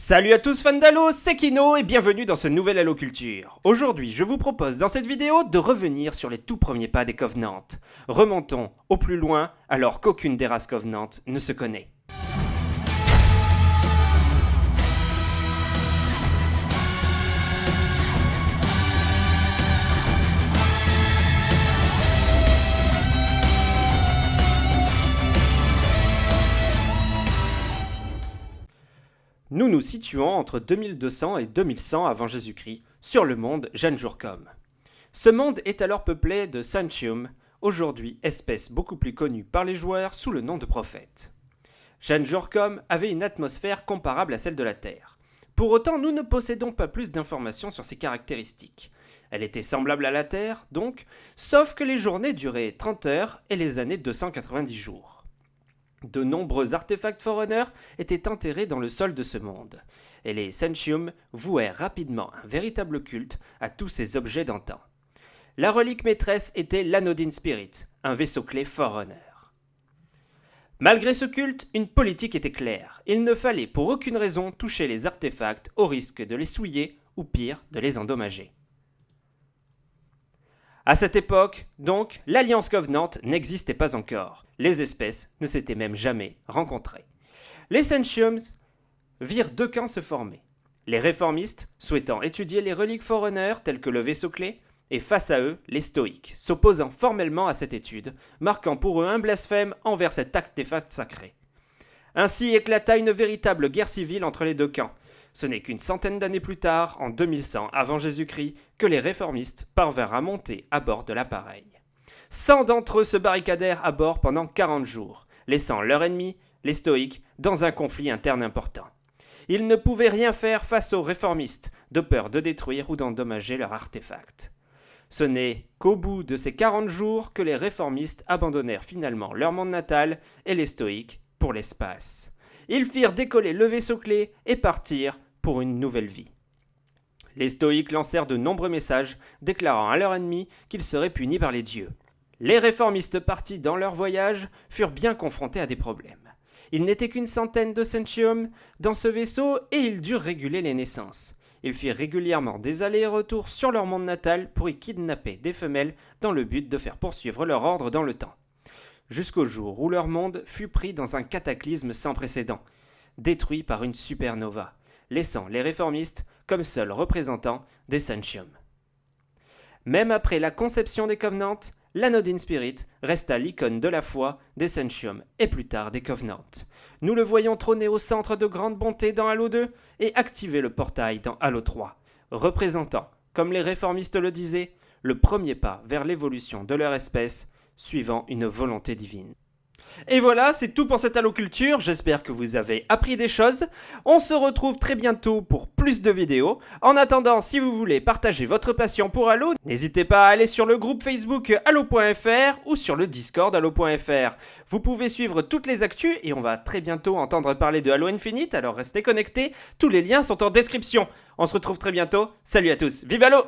Salut à tous fans d'Halo, c'est Kino et bienvenue dans ce nouvel Halo Culture. Aujourd'hui, je vous propose dans cette vidéo de revenir sur les tout premiers pas des Covenants. Remontons au plus loin alors qu'aucune des races Covenant ne se connaît. Nous nous situons entre 2200 et 2100 avant Jésus-Christ, sur le monde Janjurkom. Ce monde est alors peuplé de Sanchium, aujourd'hui espèce beaucoup plus connue par les joueurs sous le nom de prophète. Janjurkom avait une atmosphère comparable à celle de la Terre. Pour autant, nous ne possédons pas plus d'informations sur ses caractéristiques. Elle était semblable à la Terre, donc, sauf que les journées duraient 30 heures et les années 290 jours. De nombreux artefacts Forerunner étaient enterrés dans le sol de ce monde, et les Sentium vouèrent rapidement un véritable culte à tous ces objets d'antan. La relique maîtresse était l'Anodine Spirit, un vaisseau clé Forerunner. Malgré ce culte, une politique était claire. Il ne fallait pour aucune raison toucher les artefacts au risque de les souiller ou pire, de les endommager. À cette époque, donc, l'Alliance Covenant n'existait pas encore. Les espèces ne s'étaient même jamais rencontrées. Les Sentiums virent deux camps se former. Les réformistes, souhaitant étudier les reliques Forerunner telles que le vaisseau clé, et face à eux, les stoïques, s'opposant formellement à cette étude, marquant pour eux un blasphème envers cet artefact sacré. Ainsi éclata une véritable guerre civile entre les deux camps, ce n'est qu'une centaine d'années plus tard, en 2100 avant Jésus-Christ, que les réformistes parvinrent à monter à bord de l'appareil. Cent d'entre eux se barricadèrent à bord pendant 40 jours, laissant leur ennemi, les stoïques, dans un conflit interne important. Ils ne pouvaient rien faire face aux réformistes, de peur de détruire ou d'endommager leur artefact. Ce n'est qu'au bout de ces 40 jours que les réformistes abandonnèrent finalement leur monde natal et les stoïques pour l'espace. Ils firent décoller le vaisseau clé et partirent pour une nouvelle vie. Les stoïques lancèrent de nombreux messages déclarant à leurs ennemis qu'ils seraient punis par les dieux. Les réformistes partis dans leur voyage furent bien confrontés à des problèmes. Il n'était qu'une centaine de centium dans ce vaisseau et ils durent réguler les naissances. Ils firent régulièrement des allers et retours sur leur monde natal pour y kidnapper des femelles dans le but de faire poursuivre leur ordre dans le temps jusqu'au jour où leur monde fut pris dans un cataclysme sans précédent, détruit par une supernova, laissant les réformistes comme seuls représentants des Sentium. Même après la conception des Covenants, l'Anodine Spirit resta l'icône de la foi des Sentium et plus tard des Covenants. Nous le voyons trôner au centre de grande bonté dans Halo 2 et activer le portail dans Halo 3, représentant, comme les réformistes le disaient, le premier pas vers l'évolution de leur espèce suivant une volonté divine. Et voilà, c'est tout pour cette alloculture, j'espère que vous avez appris des choses. On se retrouve très bientôt pour plus de vidéos. En attendant, si vous voulez partager votre passion pour Halo, n'hésitez pas à aller sur le groupe Facebook Halo.fr ou sur le Discord Halo.fr. Vous pouvez suivre toutes les actus et on va très bientôt entendre parler de Halo Infinite, alors restez connectés, tous les liens sont en description. On se retrouve très bientôt, salut à tous, vive Halo